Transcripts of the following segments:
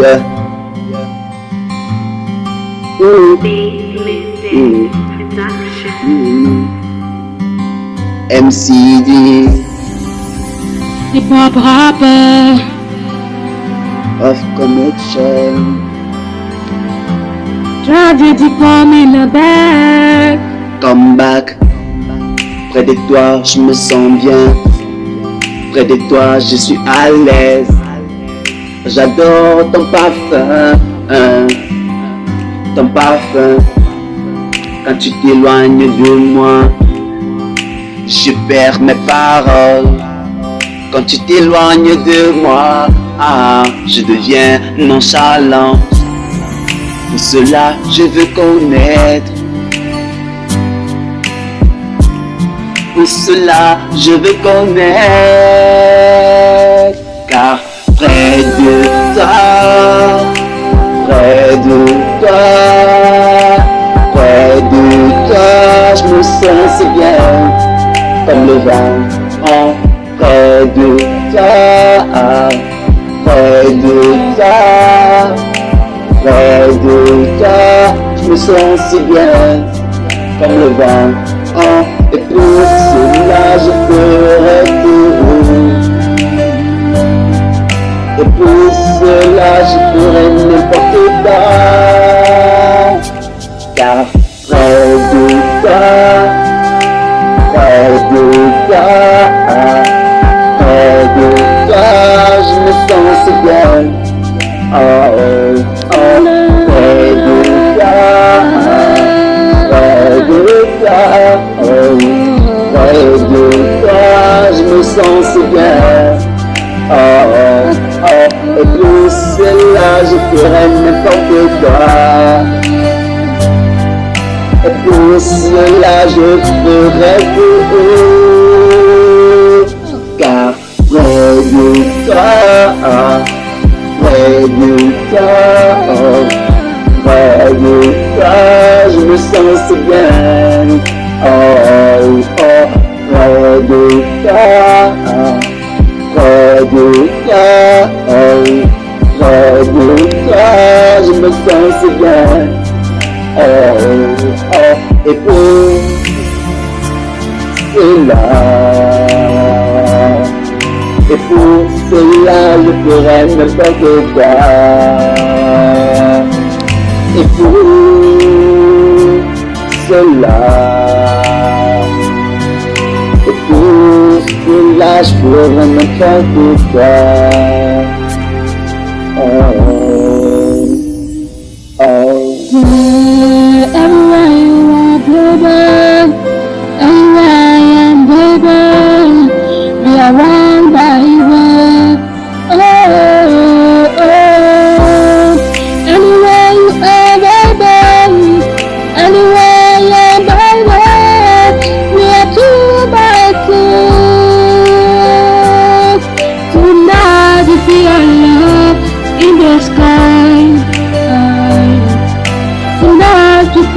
Yeah. Ooh. Ooh. Ooh. MCD Hip hop rapper. of connection. In the back. Come back. Près de toi, je me sens bien. Près de toi, je suis à l'aise. J'adore ton parfum. hein. Ton parfum. Quand tu t'éloignes de moi, je perds mes paroles. Quand tu t'éloignes de moi, ah, je deviens nonchalant. Pour cela, je veux connaître. Pour cela, je veux connaître. Car près je me sens si bien, comme le vent. Oh, près de toi, près de toi, près de toi, je me sens si bien, comme le vent. Je ferai n'importe quoi. Et pour cela, je ferai tout. Car près de toi, près de toi, près de toi, je me sens si bien. Me sens si bien. Oh, oh, et pour cela, et pour cela, je ferai n'importe quoi. Et pour cela, et pour cela, je ferai n'importe quoi.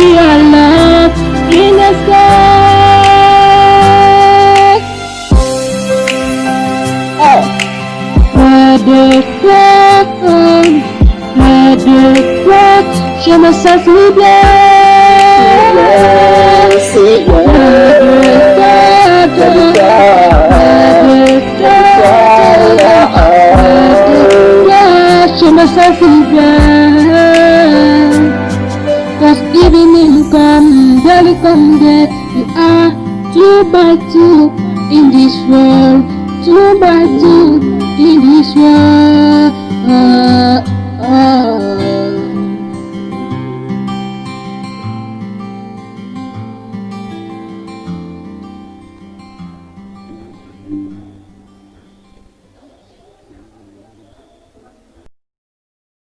Tonight we feel love in the sky. Près de toi, près de toi, je me sens si bien. Si bien. Come, daily come there, we are two by two in this world, two by two in this world.